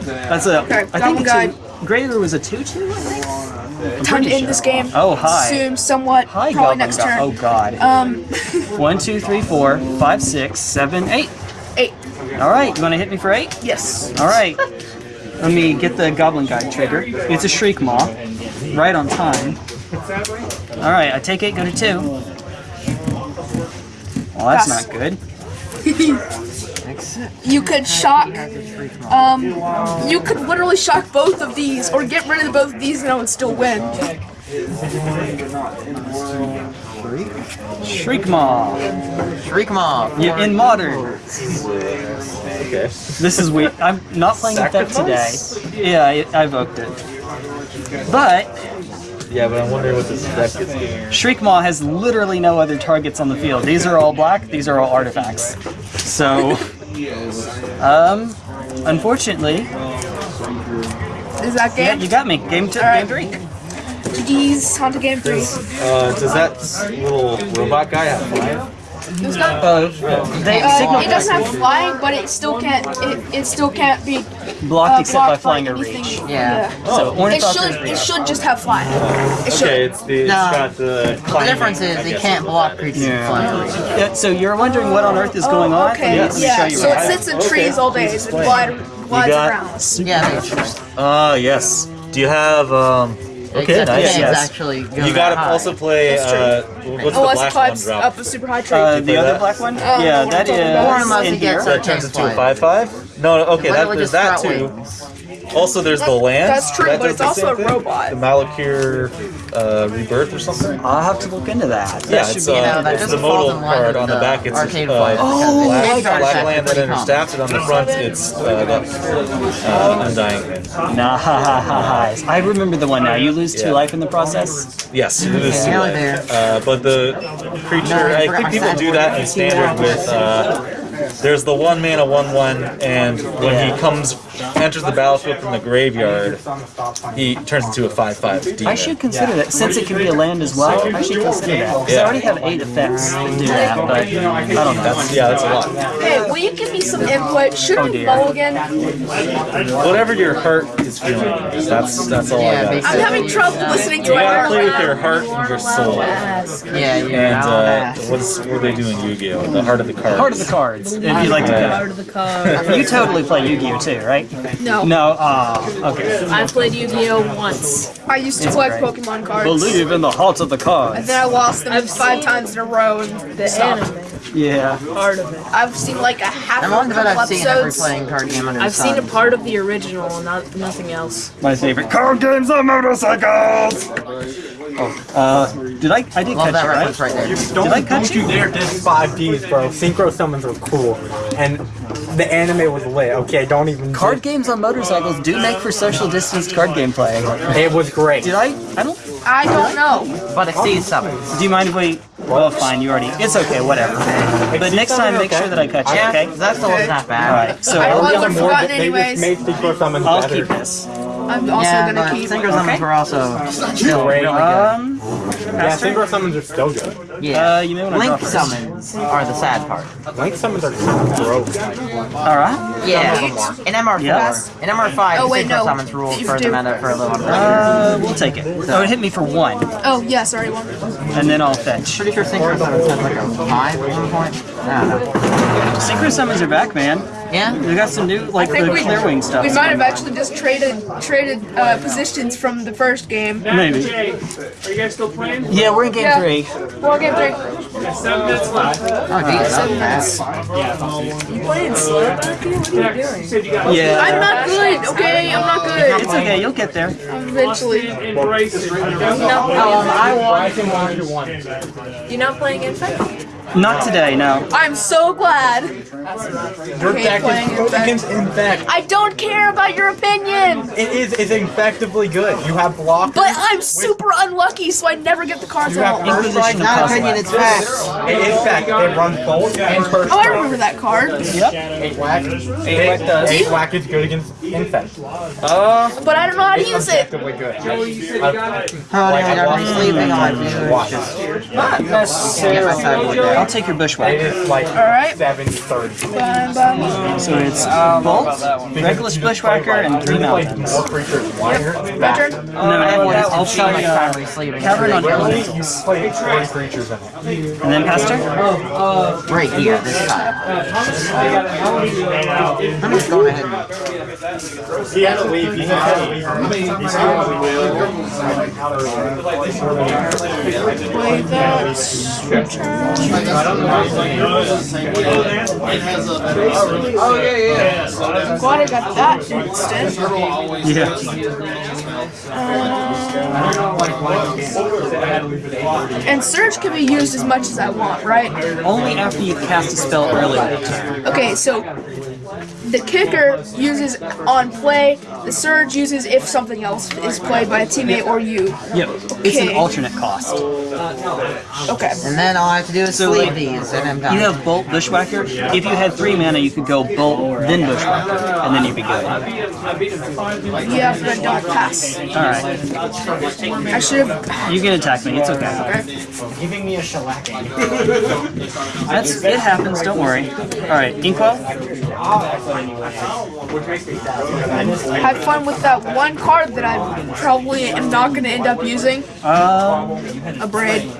That's a. Okay, I think Goblin it's a, Grey Ogre was a 2 2, I think? Time to pretty end this game. Oh, hi. Soon, somewhat. Hi, probably Goblin next God. turn. Oh, God. Um, 1, 2, 3, 4, 5, 6, 7, 8. Eight. Alright, you want to hit me for 8? Yes. Alright. Let me get the Goblin Guide trigger. It's a Shriekmaw. Right on time. Alright, I take 8, go to 2. Well, that's Pass. not good. You could shock. Um, you could literally shock both of these, or get rid of both of these, and I would still win. Shriekmaw. Shriek Maw. Yeah, in modern. Okay. This is weird. I'm not playing that today. Yeah, I, I evoked it. But Yeah, but I'm wondering what this deck gets given. Shriekmaw has literally no other targets on the field. These are all black, these are all artifacts. So, um, unfortunately, Is that game? yeah, you got me. Game two, Alright. game three. GG's, Haunted Game 3. Uh, does that little robot guy have flying? It's not, Uh, they uh, signal it doesn't have flying, but it still can't. It, it still can't be blocked uh, except by flying or reach. Yeah. So, It should. It is should just have flying. It should. Okay, it's the it's No. got the. The difference is they can't block creatures Yeah. flying. Yeah, so you're wondering what on earth is going on? Oh, Okay. Let me Yeah. show you So what it sits in trees all day. It glide, glides got- around. Yeah, they, Ah, yes. Do you have um? Okay, except nice. yes. actually go You gotta high. also play. That's Uh, what's the Unless black one drop? up a super high tree. Uh, the other black one? Oh, yeah, no, that about- Or is unless in here. That turns into a five five. No, no, okay, that, Literally there's that sprout too. Wings. Also, there's the land. that's true, that but it's also a thing. robot. The Malakir uh, rebirth or something. I'll have to look into that. That Yeah, should it's, be uh, You know, that it's the doesn't fall modal in line card with on the the back. It's arcade uh, flight. Oh, black, I got black that. land that Pretty understaffed it on the front. It's uh, got uh, undying. Nah, ha, ha, ha, ha. I remember the one now. You lose two Yeah. life in the process. Yes, it is Okay, too nearly late. there. Uh, but the creature, No, I I forgot think my people stat do board. that in standard with. Uh, there's the one mana one one, and when Yeah. he comes enters the battlefield from the graveyard, he turns into a five five demon. I should consider that since it can be a land as well. I should consider that because I already have eight effects that do that, but I don't know. That's yeah, that's a lot. Hey, will you give me some input? Should Oh, I dear. mulligan? Whatever your heart is feeling, that's that's all Yeah, I got. I'm having trouble listening to You my gotta play with your heart and your soul. Yeah, you're And uh, what's what do they doing in Yu-Gi-Oh? The heart of the cards. Heart of the cards, if you like to Yeah. go. You totally play Yu-Gi-Oh too, right? No. No, ah, okay. I played Yu-Gi-Oh once. I used to It's collect great. Pokemon cards. Believe in the heart of the And cards. then I lost them five times in a row and The stopped. anime Yeah. part of it. I've seen like a half I'm of a to bet couple I've seen every episodes. playing card game under the I've seen a part of the original, not nothing else. My favorite card games are motorcycles. Oh, uh, did I? I did Love catch that it, right? reference right there. Did I cut Don't you? you dare diss 5Ds, bro. Synchro summons are cool. And the anime was lit. Okay, don't even. Card games on motorcycles do make for social distanced card game play. It was great. Did I? I don't. I don't know. But it sees summons. Do you mind if we? Well, fine. You already. It's okay. Whatever. But next time, make sure that I catch it. Yeah, Okay. that still is not bad. All right. So I are we wasn't on More forgotten than- they anyways. just made synchro summons I'll better. keep this. I'm also Yeah, gonna keep. synchro summons Okay. were also still Great. really good. Um. Yeah, synchro summons are still good. Yeah. Uh, you may want to Link summons are the sad part. Link summons are broke. All right. Yeah. In MR4, Yes. in MR5, Oh, wait, synchro no. summons rules You for the meta for a little bit. Uh, we'll take it. Oh, it hit me for one, Oh yeah, sorry, one. and then I'll fetch. Pretty sure synchro summons has like a 5 at one point. I don't know. Synchro summons are back, man. Yeah? We got some new, like the I think we, Clearwing stuff. we might have actually just traded traded uh, positions from the first game. Maybe. Are you guys still playing? Yeah, we're in game Yeah. three. Well, game three. Seven minutes left. Oh, geez, that's fast. You playing slow, Bucky? What are you You doing? said you got Yeah. I'm not good. Okay, I'm not good. It's okay. You'll get there. Eventually. No, um, I won. I you one. You're not playing Infect? Not today, no. I'm so glad. Your Okay, deck playing is your against infect. I don't care about your opinion, It is it's infectively good. You have block. but I'm super unlucky, so I never get the cards You have out. first strike. Of Not Cosmos. opinion, it's facts. It is fact. It runs bolt and first Oh, I strike. remember that card, Yep. Eight whack. Eight whack does. Eight whack is good against infect. Uh, but I don't know how to use it. Effectively good. How uh, do oh, I got me sleeping on my viewers? Watch Just it. Not get necessarily. Side with I'll take your It bushwhacker. is like Alright. 70 30. Bam, bam. So it's Bolt, Reckless Bushwhacker, and three mountains. More creatures wider. My turn. And then afterwards, I'll try uh, Finally sleeping. Cavern on Literally, you Elementals. creatures in it. And then Pastor? Right here, this time. I'm just going ahead and He had to leave. He had to leave. He's Play that. Oh yeah, yeah. Glad I got that instant. Yeah. And Surge can be used as much as I want, right? Only after you cast a spell earlier. Okay, so the kicker uses on play, the Surge uses if something else is played by a teammate or you. Yep. It's an alternate cost. Okay. And then all I have to do is So, sleep like, these, and I'm done. You have Bolt Bushwhacker. If you had three mana, you could go Bolt, then Bushwhacker, and then you'd be good. Yeah, but I don't pass. Alright. I should have. You can attack me, it's okay. Giving me a shellacking. That's it happens, don't worry. Alright, Inkwell? Have fun with that one card that I probably am not going to end up using. Um Abrade.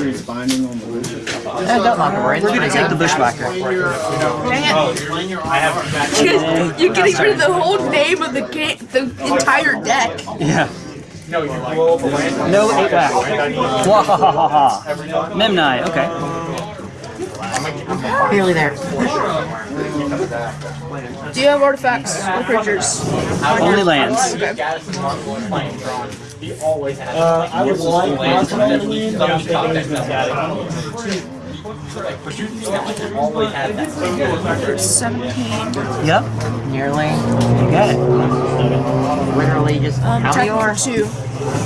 He's binding on the loose. Yeah, don't knock it right. we're gonna take the Bushwhacker. Dang it. You're- You're getting rid of the whole name of the game, the entire deck. Yeah. No eight back. Wahahaha. Memnite, okay. Nearly there. Do you have artifacts or creatures? Only lands. Uh, I would like possibly, but I'm thinking he's been adding. Seventeen. Yep, Nearly. you got it. Literally just Um, how many are? two.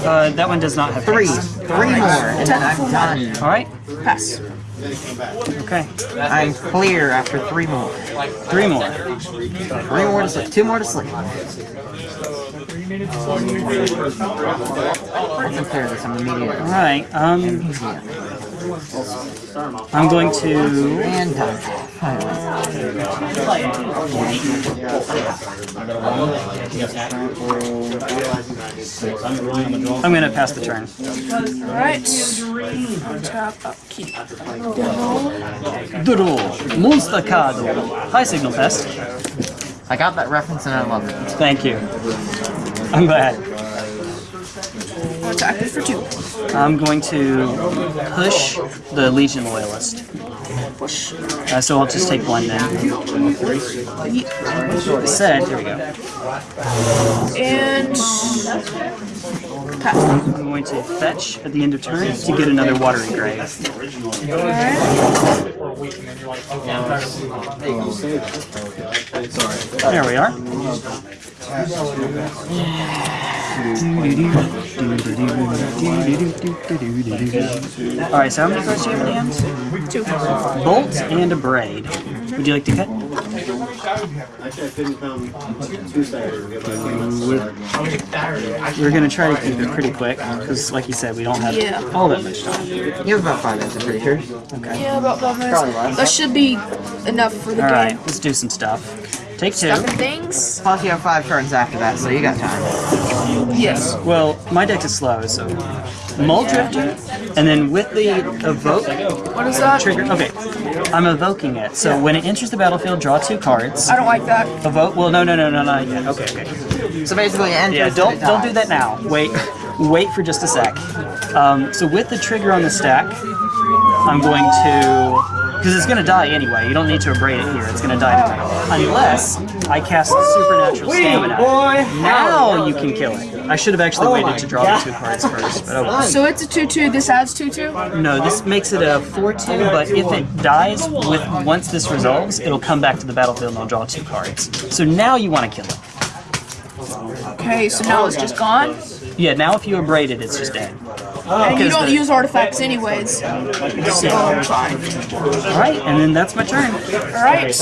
Uh, that one does not have Three. haste. Three more, and then I'm done. Alright, Pass. Okay. I'm clear after three more. Three more. Three more to sleep. Two more to sleep. Let's clear this immediately. Alright, um I'm going to And done. I'm gonna pass the turn. Alright. Untap, upkeep. Demo. Doodle, Monster Card. High Signal Pest. I got that reference and I love it. Thank you. I'm glad. Attack it for two. I'm going to push the Legion Loyalist. Push. Uh, so I'll just take one then. Said, here we go. And pass. I'm going to fetch at the end of turn to get another Watery Grave. Alright. There we are. Alright, so how many cards do you have in hand? Two. Bolt and Abrade. Would you like to cut? Actually, I couldn't come Tuesday. We're gonna try to keep it pretty quick, because like you said, we don't have Yeah. all that much time. You have about five minutes, I'm pretty sure. Okay. Yeah, about five minutes. Probably less. That should be enough for the Alright, game. let's do some stuff. Take two. Stuck in things? Plus you have five turns after that, so you got time. Yes. Well, my deck is slow, so Mulldrifter, and then with the evoke What is that? trigger. Okay, I'm evoking it. So when it enters the battlefield, draw two cards. I don't like that. Evoke. Well, no, no, no, no, not yet. Okay, okay. So basically, end Yeah, don't don't do that now. Wait, wait for just a sec. Um, so with the trigger on the stack, I'm going to Because it's going to die anyway. You don't need to abrade it here. It's going to die anyway. Unless I cast the Supernatural Stamina. Boy. Now you can kill it. I should have actually waited to draw the two cards first. But oh. So it's a 2-2, this adds 2-2? No, this makes it a 4-2, but if it dies with once this resolves, it'll come back to the battlefield and I'll draw two cards. So now you want to kill it. Okay, so now it's just gone? Yeah, now if you abrade it, it's just dead. Oh. And you don't the- use artifacts anyways. So, fine. Alright, and then that's my turn. Alright.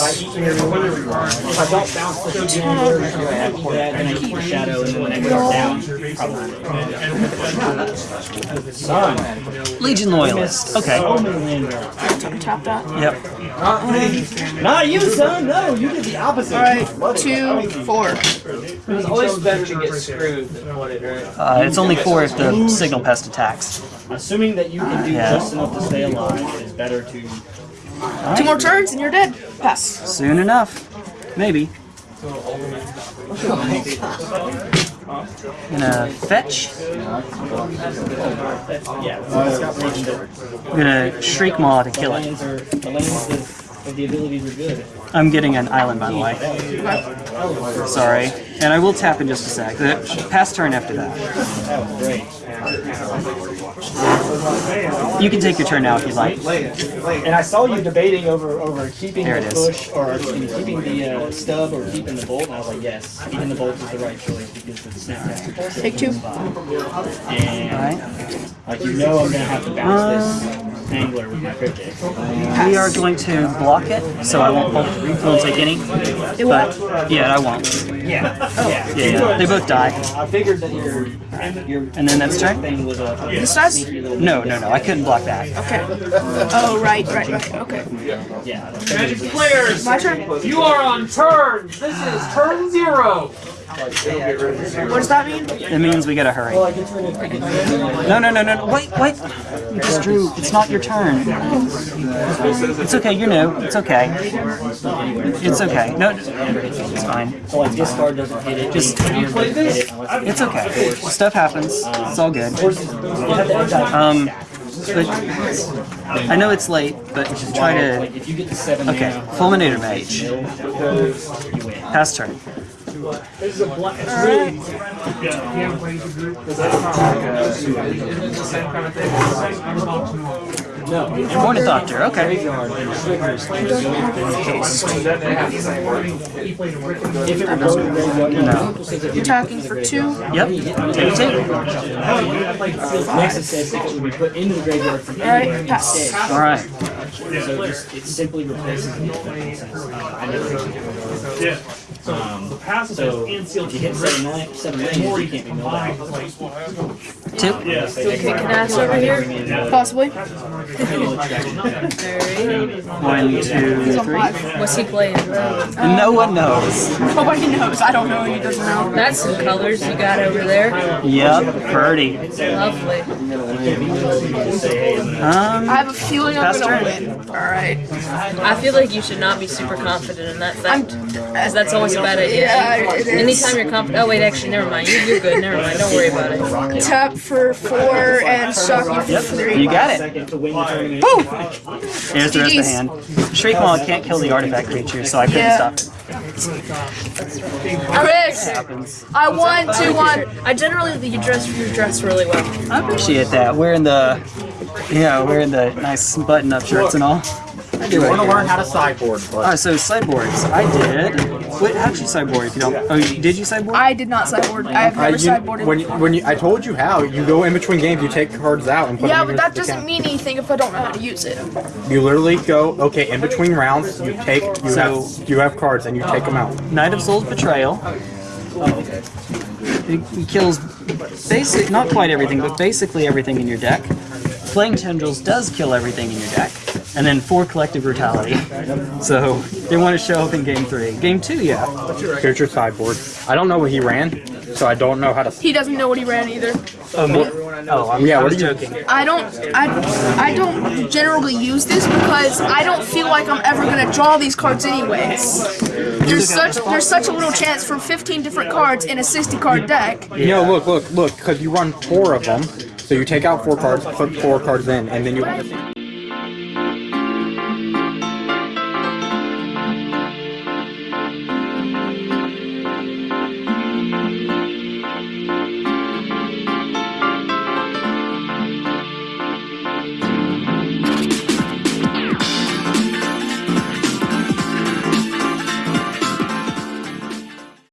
Legion Loyalist. Okay. Tap that. Yep. Not you, son. No, you did the opposite. Alright, two, four. It's always better to get screwed than what it hurt. Uh, it's only four if the Signal Pest attacks. Assuming that you can do Yeah. just enough to stay alive, it's better to. Two more turns and you're dead. Pass. Soon enough. Maybe. Gonna fetch. I'm gonna Shriekmaw to kill it. I'm getting an island, by the way. Sorry. And I will tap in just a sec. Past turn after that. That was great. You can take your turn now if you'd like. And I saw you debating over over keeping There the it is. push or keeping the uh, stub or keeping the bolt. And I was like, yes, keeping the bolt is the right choice because of the snapcaster pulse. Take two. And Alright. like you know, I'm gonna have to bounce this angler with my cryptic. We are going to block it, so I won't, I won't take any. But, yeah, I won't. Yeah, yeah. Yeah, yeah. They both die. I figured that your your And then that's turn? thing was a This does? sneaky little No, no, no. I couldn't block that. Okay. Oh, right, right, right. Okay. yeah. Players, My turn. you are on turns. This is turn zero. What does that mean? It means we gotta hurry. No, no, no, no. No wait, wait. You just drew. It's not your turn. It's okay. You're new. It's okay. It's okay. No, it's fine. This card doesn't hit it. Just-? It's okay. Stuff happens. It's all good. Um, but I know it's late, but try to. Like if you get the seven Okay, mana, Fulminator Mage. you win. Pass turn. Morning Doctor. Okay. No. Attacking for two. Yep. A take. It Alright, pass. All right. So just, it simply replaces the uh, I um, so if you hit seven land, seven lands, you can't be milled out. Two. Kicking ass over here. Possibly. Alright. One, two, He's on three. five. What's he playing? No one knows. Nobody knows. I don't know. He doesn't know. That's some colors you got over there. Yep. Birdie. Lovely. Um. I have a feeling I'm gonna turn. win. Alright. I feel like you should not be super confident in that I'm. fact. Because that's always a bad idea. Yeah, it is. Anytime you're confident. Oh, wait, actually, never mind. You- You're good. Never mind. Don't worry about it. Tap for four and suck you for Yep. three. You got it. Boom! Here's the rest of the hand. Shriekmaw can't kill the artifact creature, so I couldn't Yeah. stop it. Chris! I won 2 1. I generally you dress you dress really well. I appreciate that. Wearing the, yeah, wearing the nice button-up shirts and all. I do You want to learn how to sideboard, but Alright, so sideboards. I did. Wait, how'd you sideboard if you don't? Oh, did you sideboard? I did not sideboard. I have Uh, never you, sideboarded. when you, when you, I told you how. You go in between games, you take cards out and put yeah, them Yeah, but that doesn't mean anything if I don't know how to use it. You literally go okay in between rounds. You take you So- have you have cards and you take them out. Night of Souls' Betrayal. It, it kills basic, not quite everything, but basically everything in your deck. Playing Tendrils does kill everything in your deck. And then four Collective Brutality. So they want to show up in game three. Game two, yeah. Here's your sideboard. I don't know what he ran, so I don't know how to. He doesn't know what he ran either. Oh, me? Oh, I'm, Yeah, I what was do you- joking. I don't I I don't generally use this because I don't feel like I'm ever gonna draw these cards anyways. There's such there's such a little chance for 15 different cards in a 60 card deck. No, look, look, look, because you run four of them. So you take out four cards, put four cards in, and then you.